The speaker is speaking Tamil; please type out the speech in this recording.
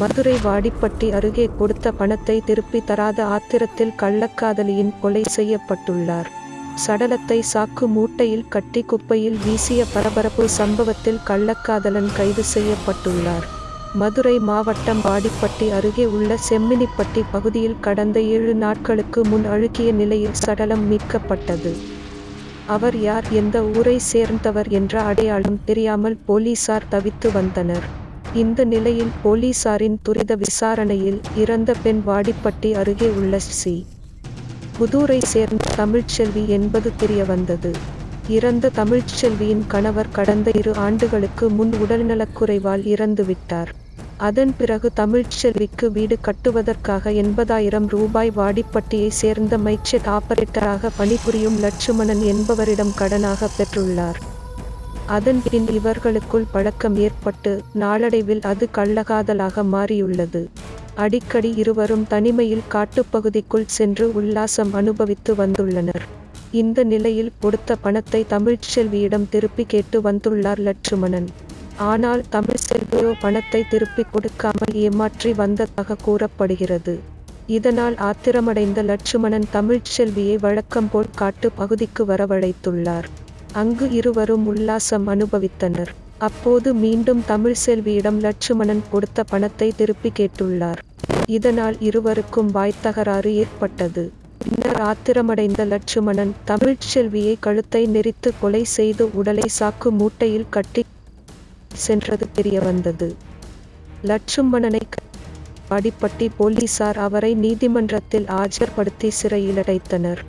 மதுரை வாடிப்பட்டி அருகே கொடுத்த பணத்தை திருப்பி தராத ஆத்திரத்தில் கள்ளக்காதலியின் கொலை செய்யப்பட்டுள்ளார். சடலத்தை சாக்கு மூட்டையில் கட்டி குப்பையில் வீசிய பரபரப்பு சம்பவத்தில் கள்ளக்காதலன் கைது செய்யப்பட்டுள்ளார். மதுரை மாவட்டம் வாடிப்பட்டி அருகே உள்ள செம்மினிப்பட்டி பகுதியில் கடந்த ஏழு நாட்களுக்கு முன் அழுகிய நிலையில் சடலம் மீட்கப்பட்டது. அவர் யார் எந்த ஊரை சேர்ந்தவர் என்ற அடையாளம் தெரியாமல் போலீசார் தவித்து வந்தனர். இந்த நிலையில் போலீசாரின் துரித விசாரணையில் இறந்த பெண் வாடிப்பட்டி அருகே உள்ள சி. புதூரை சேர்ந்த தமிழ்ச்செல்வி என்பது தெரிய வந்தது இறந்த தமிழ்ச்செல்வியின் கணவர் கடந்த இரு ஆண்டுகளுக்கு முன் உடல்நலக்குறைவால் இறந்துவிட்டார். அதன் பிறகு தமிழ்ச்செல்விக்கு வீடு கட்டுவதற்காக எண்பதாயிரம் ரூபாய் வாடிப்பட்டியை சேர்ந்த மைச்செட் ஆபரேட்டராக பணிபுரியும் லட்சுமணன் என்பவரிடம் கடனாக பெற்றுள்ளார். அதன் பின் இவர்களுக்குள் பழக்கம் ஏற்பட்டு நாளடைவில் அது கள்ளகாதலாக மாறியுள்ளது. அடிக்கடி இருவரும் தனிமையில் காட்டுப்பகுதிக்குள் சென்று உல்லாசம் அனுபவித்து வந்துள்ளனர். இந்த நிலையில் கொடுத்த பணத்தை தமிழ்ச்செல்வியிடம் திருப்பி கேட்டு வந்துள்ளார் லட்சுமணன். ஆனால் தமிழ்செல்வியோ பணத்தை திருப்பி கொடுக்காமல் ஏமாற்றி வந்ததாக கூறப்படுகிறது. இதனால் ஆத்திரமடைந்த லட்சுமணன் தமிழ்ச்செல்வியை வழக்கம் போல் காட்டு பகுதிக்கு வரவழைத்துள்ளார். அங்கு இருவரும் உல்லாசம் அனுபவித்தனர். அப்போது மீண்டும் தமிழ்செல்வியிடம் லட்சுமணன் கொடுத்த பணத்தை திருப்பி கேட்டுள்ளார். இதனால் இருவருக்கும் வாய்த்தகராறு ஏற்பட்டது. பின்னர் ஆத்திரமடைந்த லட்சுமணன் தமிழ்ச்செல்வியை கழுத்தை நெரித்து கொலை செய்து உடலை சாக்கு மூட்டையில் கட்டி சென்றது தெரிய வந்தது. லட்சுமணனை அடிப்பட்டி போலீசார் அவரை நீதிமன்றத்தில் ஆஜர்படுத்தி சிறையில் அடைத்தனர்.